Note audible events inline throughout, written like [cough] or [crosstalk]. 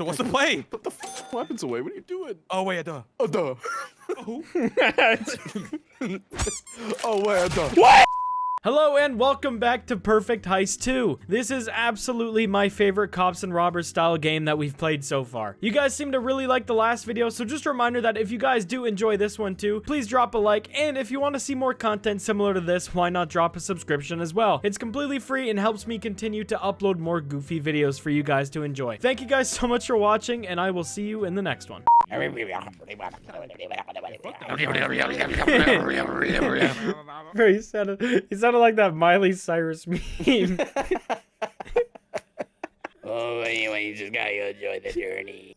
So what's the play? Put the f weapons away. What are you doing? Oh wait, duh. Oh, duh. Oh. Oh, wait, duh. What? Hello and welcome back to Perfect Heist 2. This is absolutely my favorite cops and robbers style game that we've played so far. You guys seem to really like the last video, so just a reminder that if you guys do enjoy this one too, please drop a like, and if you want to see more content similar to this, why not drop a subscription as well? It's completely free and helps me continue to upload more goofy videos for you guys to enjoy. Thank you guys so much for watching, and I will see you in the next one. Bro, he sounded, he sounded like that Miley Cyrus meme. Oh, anyway, you just gotta enjoy the journey.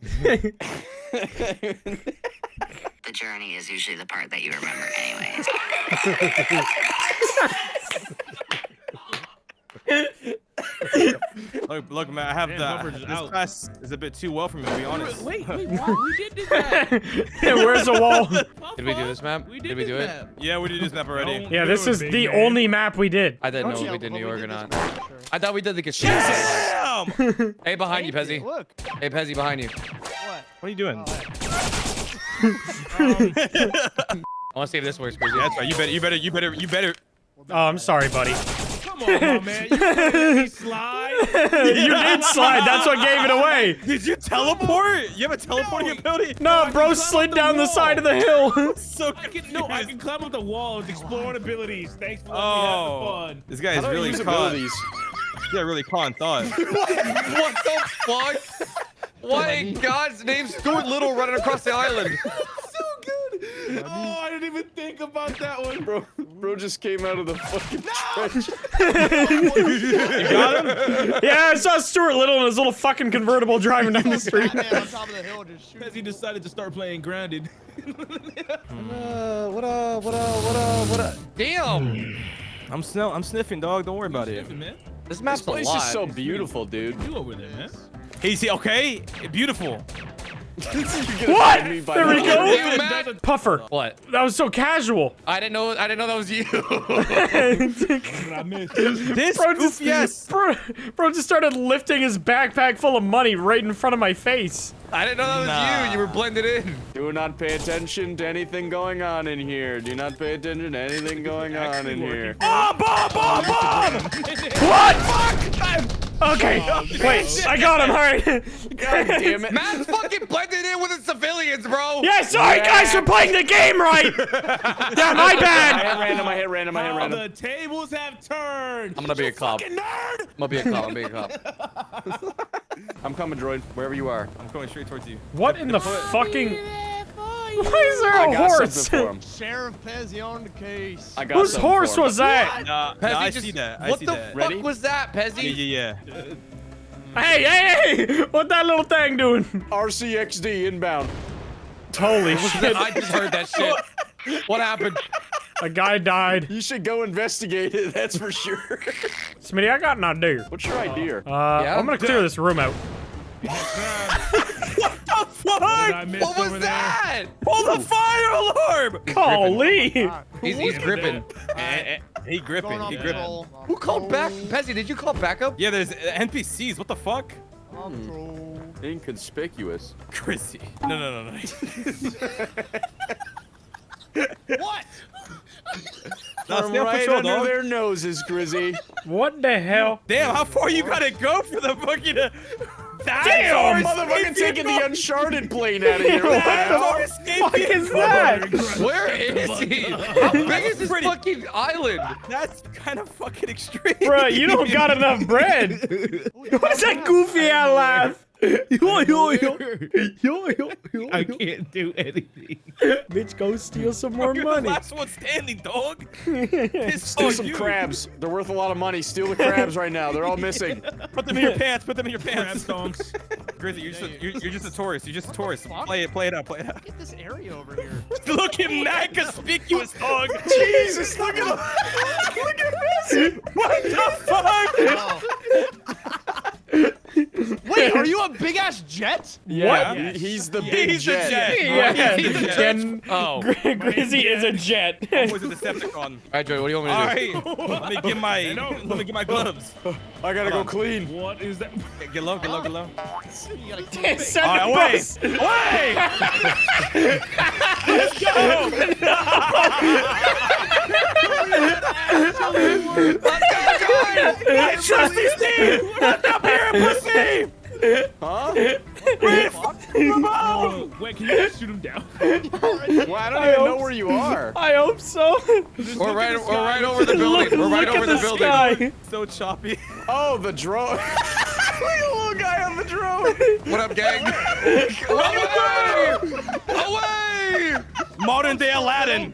the journey is usually the part that you remember, anyways. [laughs] [laughs] [laughs] Look, look, man. I have Man, the this out. class is a bit too well for me to be honest. Wait, wait, [laughs] what? We did do that. [laughs] Where's the wall? Did we do this map? We Did did, we this do it? map. Yeah, we did this map already. Don't Yeah, this is the man. only map we did. I didn't know Don't if we did but New York or not. this one for sure. I thought we did the casino. Damn! what hey, behind you, Pezzy. Look. Hey, Pezzy, behind you. What? What are you doing? Oh, I want to see if this works, Pezzy. That's right. You better, you better, you better, you better. Oh, I'm sorry, buddy. Come on, my man. You let [laughs] me slide? you did slide. That's what gave it [laughs] away. Did you teleport? You have a teleporting ability? No, bro slid down the side of the hill. [laughs] So I can, no, I can climb up the walls, exploring oh. abilities. Thanks for letting Oh, me have the oh. fun. this guy How is do I really use con. abilities? Yeah, really con thought. what the fuck? Why in God's name Stuart Little running across the island? Oh, I didn't even think about that one. Bro, bro just came out of the fucking trench. [laughs] you got him? Yeah, I saw Stuart Little in his little fucking convertible driving down the [laughs] street. Batman on top of the hill just. Because he decided to start playing grounded. [laughs] Uh, what up, what up, what up, what up? Damn! I'm snill. I'm sniffing, dog. Don't worry about it. Man. This This map's a place lot. is so beautiful, dude. You over there, man. Hey, see, okay, beautiful. What? Me by There we go. Puffer. What? That was so casual. I didn't know. I didn't know that was you. What did I miss? This Bro just, yes. bro, bro just started lifting his backpack full of money right in front of my face. I didn't know that was Nah. you. You were blended in. Do not pay attention to anything going on in here. Do not pay attention to anything [laughs] going on Actually in here. Ah, bomb, bomb, bomb, [laughs] bomb. What? Okay. Oh, wait, I got him. All right. God damn it. Matt's fucking blended in with the civilians, bro. Yeah, sorry guys for playing the game right. [laughs] yeah, my bad. I bad. hit random, I hit random, I hit Oh, random. the tables have turned. I'm gonna be a cop. Fucking nerd. I'm gonna be a cop. I'm being a cop. [laughs] I'm coming, droid, wherever you are. I'm going straight towards you. What in the fucking? [laughs] Why is there I a got horse? something for him. [laughs] Sheriff Pezzy on the case. I got Whose horse was that? Nah, Pezzy nah, I just- see that. I what see the that. fuck Ready? was that, Yeah, yeah, yeah. Hey, hey, hey! What that little thing doing? RCXD inbound. Holy [laughs] shit! I just heard that shit. [laughs] What happened? A guy died. You should go investigate it, that's for sure. Smitty, I got an idea. What's your idea? Uh, Yeah? I'm gonna clear this room out. What? I missed What was over that? Pull the fire alarm! Golly! He's, he's gripping. Eh, eh, He gripping. He gripping. patrol. Who called back? Pezzy, did you call backup? Yeah, there's uh, NPCs. What the fuck? On. Inconspicuous. Chrissy. No, no, no, no. [laughs] What? [laughs] Nah, From right patrol, under dog. their noses, Grizzy. What the hell? Damn, how far you gotta go for the fucking? Uh, Damn, Dinosaur motherfucking escape taking the? Uncharted plane out of here. What Dinosaur the escape fuck vehicle. is that? Where is he? How big is this Pretty- fucking island? That's kind of fucking extreme. Bruh, you don't got enough bread. [laughs] What's that goofy ass laugh? Yo, yo, yo. Yo, yo, yo, I can't do anything. Bitch, go steal some more You're money. the last one standing, dog. [laughs] Steal some you. crabs. They're worth a lot of money. Steal the crabs right now. They're all missing. Put them in your pants. Put them in your Crab pants. stonks. [laughs] Grizzly, you're just, a, you're, you're just a tourist. You're just a tourist. Play it. Play it out. Play it out. Get this area over here. [laughs] Look at that conspicuous dog. Jesus, look at him. Look at this. What the fuck? Oh. Wait, Wait, [laughs] are you a big ass jet? Yeah, What? he- he's the big He's the jet. jet. Yeah, He's the Gen- Oh. [laughs] Grizzy is a jet. [laughs] Was a Decepticon? All right, Joey, what do you want me All to do? Alright. let me get my let me get my gloves. I gotta go on. clean. What is that? Get low, get low, get low. You gotta keep It's it. such All a right, bus. wait, wait. Let's go. I trust these team. Let's up here, pussy. Huh? Oh, wait, can you just shoot him down? [laughs] Well, I don't I even know where you are. I hope so. We're right, we're right over the look building. We're right look over at the the building. sky. [laughs] So choppy. Oh, the drone. [laughs] Look at the little guy on the drone. What up, gang? Away! Away! Modern day Aladdin.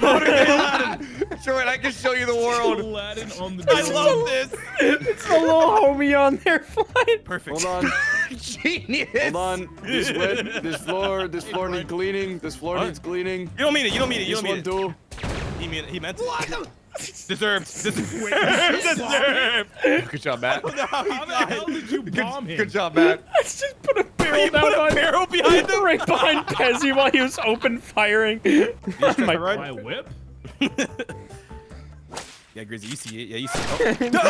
Modern day Aladdin. [laughs] Joey, I can show you the world. Aladdin on the I love this. It's a little homie on there flying. Perfect. Hold on, [laughs] Genius. hold on. This wet, this floor, this floor needs cleaning. This floor What? needs cleaning. You don't mean it. You don't mean it. You This don't mean one it. too. He mean he meant it. [laughs] Deserved. Deserved. Deserved. Good job, Matt. How the hell did you bomb him? Good job, Matt. I just put a barrel oh, You down put a on barrel behind him. right behind Pezzy while he was open firing. My- right? By whip? Yeah, Grizzy, you see it. Yeah, you see it. [laughs]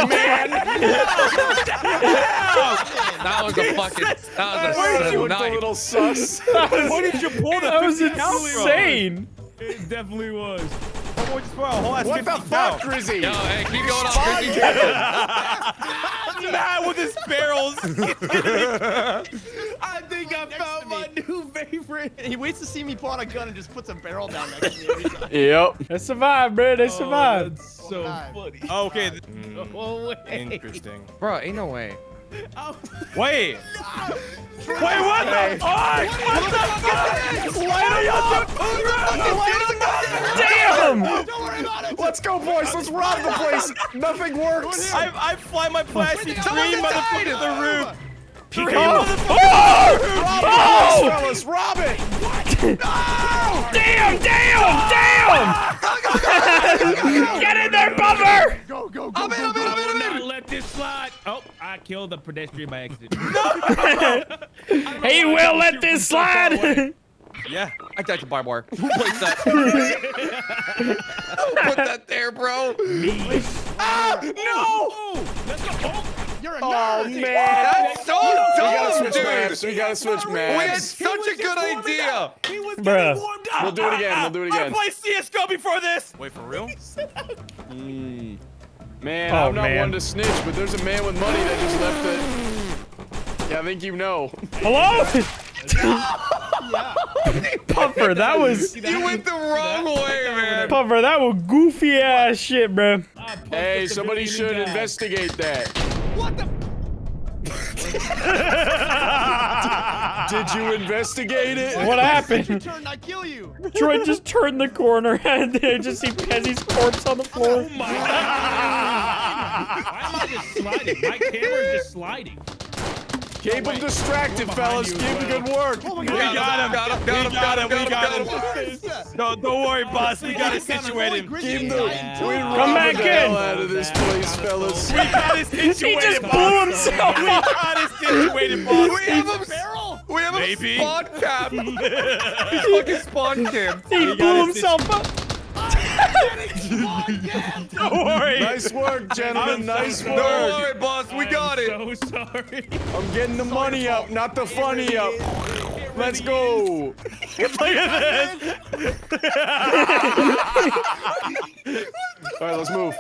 Oh. That was a fucking. That Where'd was you a look a little sus? [laughs] Where did you pull the that was 50 from? insane. It definitely was. Boy, just put a whole ass What the fuck, pounds. Grizzy? Yo, hey, keep going on, Chrissy. [laughs] Matt with his barrels. Favorite. He waits to see me pull out a gun and just puts a barrel down next to me every time. [laughs] Yep. They survived, bro. They Oh, survived. that's so oh, funny. Oh, okay. th- Oh, wait. Interesting. Bro, ain't no way. [laughs] Oh. Wait. [laughs] Wait, what the fuck? What the fuck? Why are you Damn! Don't worry about it. Let's go, boys. Let's rob the place. Nothing works. I, I fly my plastic dream motherfucker to the roof. Dream Oh! motherfucker. Oh! Yes, Oh! fellas, rob it. Damn! Damn! Damn! Get in there, bumper! Go, go, go, I'm in, I'm in. I'm in, I will I'm in. not let this slide. Oh, I killed the pedestrian by accident. [laughs] [laughs] He will let this slide! Yeah. I died to barbed wire. Who placed that? [laughs] Who put that there, bro? Me. Ah, no. Oh, let's go. Oh, You're a Oh nerd. man. That's so We gotta dumb, dude. maps. We gotta switch We had maps. such a good idea. he was Bruh. getting warmed up. We'll do it again. We'll do it again. I again. played CS:GO before this. Wait for real? Mm. Man, Oh, I'm not man. one to snitch, but there's a man with money that just left it. Yeah, I think you know. Hello? [laughs] [laughs] Puffer, that was You went the wrong way, man. Puffer, that was goofy ass shit, bro. Hey, somebody should investigate that. What [laughs] the? Did you investigate it? What You happened? turn, I kill you. Troy just turned the corner [laughs] and I just see Pezzy's corpse on the floor. Oh my god. Why am I just sliding? My camera's just sliding. Keep him distracted, fellas. Keep him good work. Oh We got him. Got him, got him, We got him, We got got him, him. got him. Don't, don't worry, boss. We got it situated. We Keep the Come back hell in. out of this place, fellas. We got it [laughs] He situated, just blew himself We up. got it situated, boss. We have him. Barrel. We have him spawn cap. [laughs] He's fucking spawn camp. He blew himself up. Don't worry. Nice work, gentlemen. Nice work. Don't worry, boss. We got it. So sorry. I'm getting the money up, not the funny up. Let's go. Look at this. All right, let's move.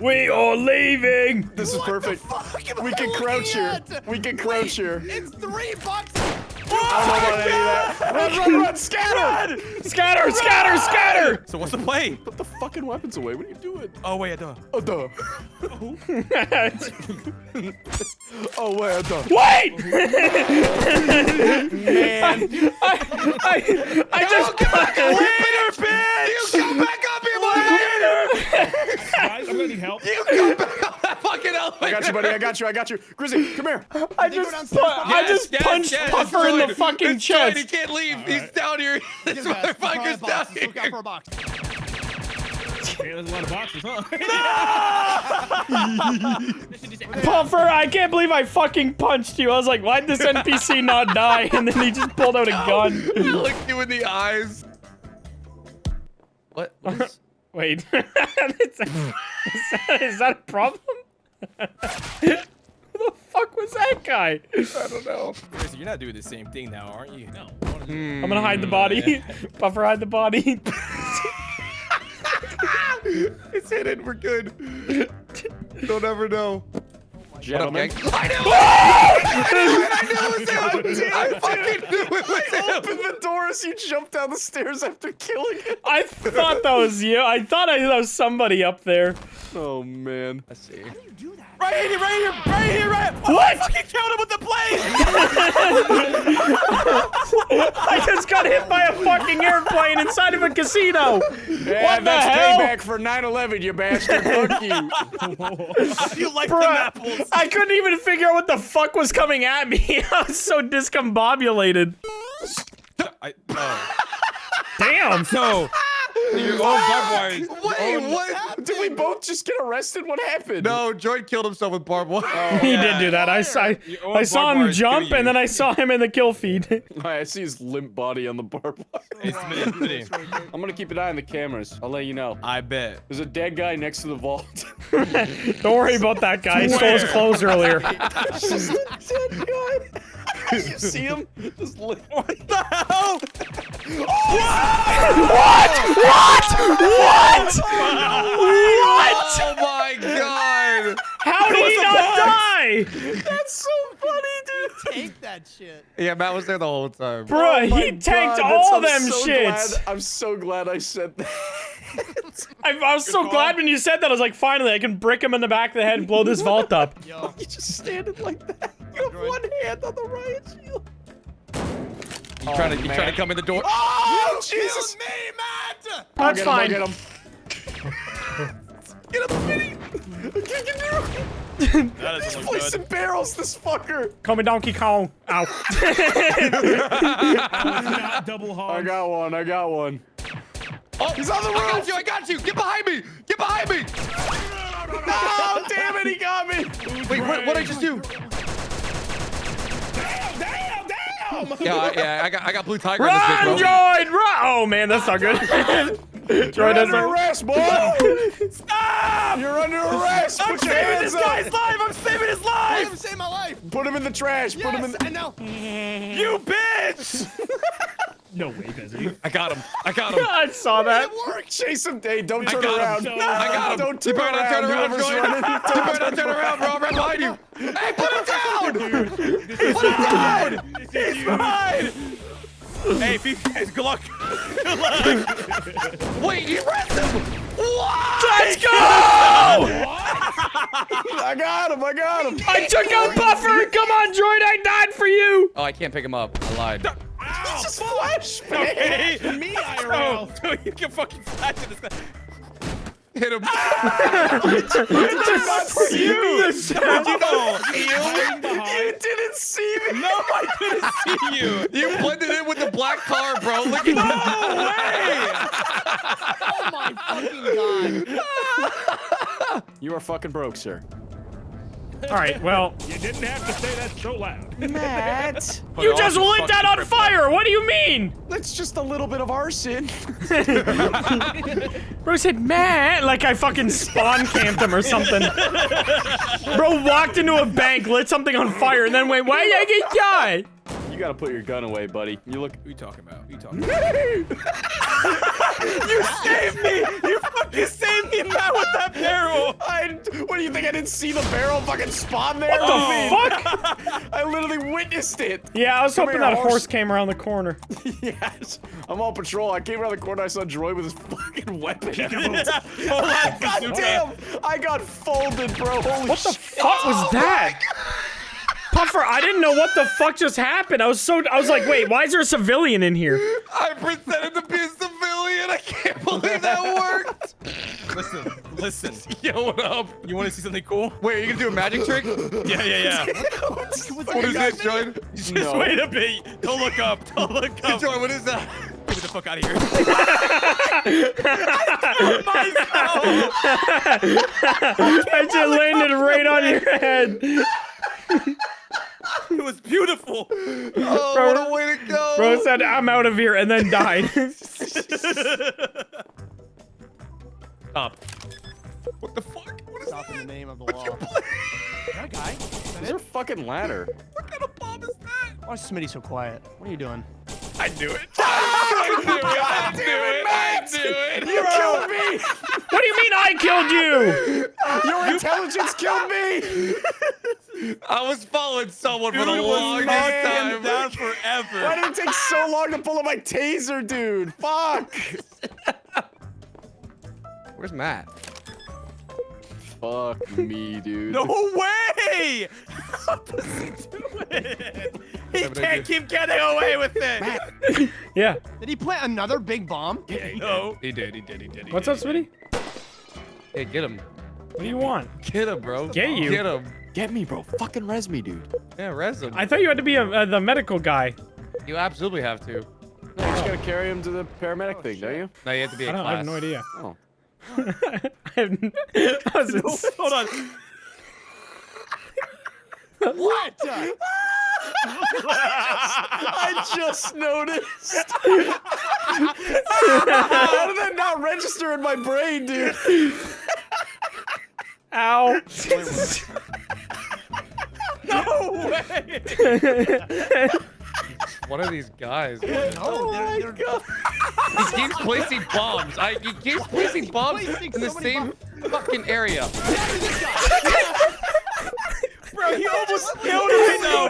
We are leaving. This is perfect. We can crouch here. We can crouch here. It's three bucks. I don't know about any of that. [laughs] Run, run, run, scatter! Scatter, scatter, scatter. So what's the play? Put the fucking weapons away. What are you doing? Oh wait, I don't. Oh, duh. [laughs] Oh, wait, I duh. Wait! [laughs] Man. I, I, I just Later, bitch! You come back up here, boy! Guys, I'm gonna need help. You come back up that fucking elevator! I got you, buddy. I got you. I got you. Grizzly, come here. [laughs] I Did you go just, pu- behind I just yes, punched yes, Puffer in the fucking It's fine, chest. He can't leave. He's down here. This Get back. Buy a motherfucker's down box. Let's Look out for a box. Yeah, there's a lot of boxes, huh? [laughs] [laughs] Puffer, I can't believe I fucking punched you. I was like, why'd this NPC not die? And then he just pulled out a gun. I looked you in the eyes. What? what is- Wait. is, that, is that a problem? Who the fuck was that guy? I don't know. Chris, you're not doing the same thing now, aren't you? no. I'm gonna hide the hmm. body. Puffer, [laughs] hide the body. [laughs] It's hidden. We're good. [laughs] Don't ever know. Gentlemen. What up, gang? I knew it! I knew it was him! [laughs] I fucking knew it was him! Open the door as you jump down the stairs after killing it. I thought that was you. I thought I that was somebody up there. Oh man. I see. How do you do that? Right here, right here, right here, right. What? fucking killed him with the blade. [laughs] I just got hit by a fucking airplane inside of a casino. Yeah, What the that's hell? payback for 9/11, you bastard. Fuck you. [laughs] you like Bruh, them apples? I couldn't even figure out what the fuck was coming at me. [laughs] I was so discombobulated. I, oh. Damn. No. [laughs] Your own barbed wire. Wait, oh, what? Did we both just get arrested? What happened? No, Jordan killed himself with barbed wire. Oh, he did do that. I saw, I saw him jump and then I saw him in the kill feed. [laughs] I see his limp body on the barbed wire. [laughs] It's me, it's me. I'm gonna keep an eye on the cameras. I'll let you know. I bet. There's a dead guy next to the vault. Don't worry about that guy. He stole his clothes earlier. Just a dead guy. you see him? Just. What the hell? What? What? What? What? [laughs] Oh what? Oh my god! How did he not die? That's so funny, dude. Take that shit. Yeah, Matt was there the whole time. Bruh, Oh he tanked God, all I'm them so shits. glad- I'm so glad I said that. [laughs] I, I was so glad when you said that. I was like, finally, I can brick him in the back of the head and blow this vault up. [laughs] Yo. you just standing like that. You have one hand on the riot shield. You trying to you trying to come in the door? Oh, oh Jesus! me, Matt! That's I'll fine. get him, I'll get him. [laughs] Get him, Vinny! I can't get through. That He's doesn't placing barrels, this fucker. Call me Donkey Kong. Ow. Not [laughs] double I got one, I got one. Oh, he's on the roof! I got you! I got you! Get behind me! Get behind me! No, damn it, he got me. Wait, what what did I just do? Damn, damn, damn! Yeah, I, yeah, I got I got blue tiger on this Run, bitch, bro. Run! Oh, man, that's not good. [laughs] Droid You're under arrest, boy. [laughs] Stop! You're under arrest. I'm Put your saving hands this up. guy's life! I'm saving his life! I'm saving my life. Put him in the trash. Put him in. Yes, The... I know. You bitch! [laughs] No way, Bezzy. [laughs] I got him. I got him. [laughs] I saw that. Chase him. Hey, don't I turn got around. him. No. I got him. Don't turn better not turn around. around, Whoever's Jordan. running. You better not turn around, bro. I'm right behind you. Hey, put him down! This is you. This is you. Hey, if you guys, good luck. [laughs] Wait, you arrested him! What? Let's go! I got him. I got him. I took out Buffer! Come on, Droid, I died for you! Oh, I can't pick him up. I lied. Just flash. Okay. Me, Oh, IRL. dude, you can fucking flash at this guy. Hit him. [laughs] That's you. How'd you know? Hiding behind. You didn't see me. No, I didn't see you. [laughs] You blended in with the black car, bro. Look at No way! Oh my fucking god. [laughs] You are fucking broke, sir. All right, well, [laughs] You didn't have to say that so loud. Matt. [laughs] you just lit that on fire! What do you mean? That's just a little bit of arson. [laughs] Bro said, man, like I fucking spawn camped him or something. Bro walked into a bank, lit something on fire, and then went, why did I get die? You gotta put your gun away, buddy. You look. What are you talking about? What are you talking [laughs] about? you saved me! You fucking saved me, Matt, with that barrel! I, what do you think? I didn't see the barrel fucking spawn there? What the fuck? [laughs] I literally witnessed it. Yeah, I was Come hoping here, that horse. horse came around the corner. [laughs] yes. I'm on patrol. I came around the corner. I saw Droid with his fucking weapon. Hold on, God damn! I got folded, bro. Holy What the shit. fuck was oh that? Puffer, I didn't know what the fuck just happened. I was so, I was like, wait, why is there a civilian in here? I pretended to be a civilian. I can't believe that worked. Listen, listen. [laughs] Yo, what up? You want to see something cool? Wait, are you gonna do a magic trick? Yeah, yeah, yeah. [laughs] What is this, Jordan? Just No. wait a bit. Don't look up. Don't look up. Jordan, what is that? Get the fuck out of here. [laughs] I just landed right on your head. It was beautiful. [laughs] Oh, Bro- what a way to go. Bro said, I'm out of here, and then died. [laughs] Up. What the fuck? What is Stop in the that? name of the What's law. your plan? That guy? Is that There's a fucking ladder. What kind of bomb is that? Why is Smitty so quiet? What are you doing? [laughs] I knew it. I do it. I do it. I do it. You killed me. what do you mean I killed you? [laughs] Your intelligence killed me. I was following someone for Dude the was longest knocking time. him down Why did it take so long to pull up my taser, dude? Fuck. Where's Matt? Fuck me, dude. No way! [laughs] How does he do it? He can't keep getting away with it. [laughs] Yeah. Did he plant another big bomb? No. He did. He did. He did. He What's did. up, Smitty? Hey, get him. What do you want? Get him, bro. Get you. Get him. Get me, bro. Fucking res me, dude. Yeah, res him. I thought you had to be a, uh, the medical guy. You absolutely have to. No, you just gotta carry him to the paramedic thing, don't you? No, you have to be a I, don't, I have no idea. Oh. [laughs] I have n- [laughs] I was ins- Hold on. What? I just noticed. How did that not register in my brain, dude? Ow. No way. What are these guys? Oh no, they're, they're He keeps placing bombs. I, he keeps placing bombs placing in the so many same fucking area. Bro, he [laughs] almost killed me though.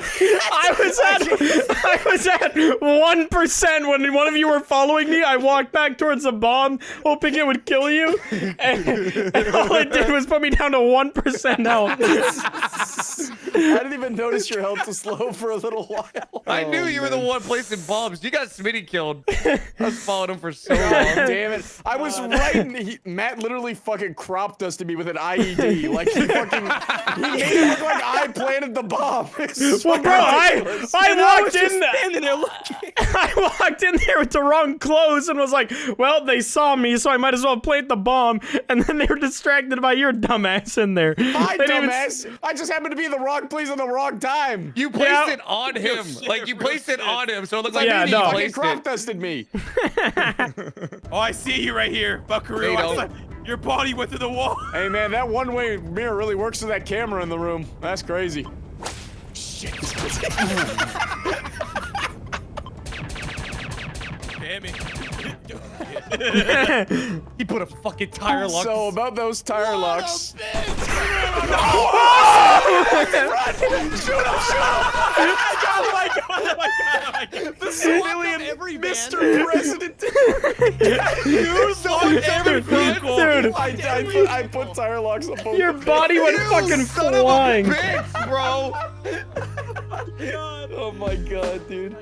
I was at I was at one percent when one of you were following me. I walked back towards the bomb, hoping it would kill you, and, [laughs] and all it did was put me down to one percent health. I didn't even notice your health was low for a little while. I knew Oh, you were the one placing bombs. You got Smitty killed. I was following him for so long. damn it. I was right. and He, Matt literally fucking cropped us to me with an IED. Like, he fucking. He made it look like I planted the bomb. [laughs] Well, bro, I ridiculous. I walked in. Standing there looking. [laughs] I walked in there with the wrong clothes and was like, "Well, they saw me, so I might as well plant the bomb." [laughs] And then they were distracted by your dumbass in there. My They didn't even- dumbass. I just happened to be in the wrong place at the wrong time. You placed Yeah. it on him. shit, like you placed it on him, so it looks like Yeah, you no. Fucking placed crop dusted me. Oh, I see you right here, Buckaroo. I don't. saw your body went through the wall. [laughs] Hey man, that one-way mirror really works with that camera in the room. That's crazy. [laughs] Damn it. [laughs] He put a fucking tire lock. So about those tire locks. oh my god, oh my god, oh my god. The civilian every man. Mr. President. [laughs] You saw every vehicle. Dude, I, I, put, I put tire locks on both. your body went You fucking son of a flying. bitch, bro. [laughs] Oh, oh my god, dude.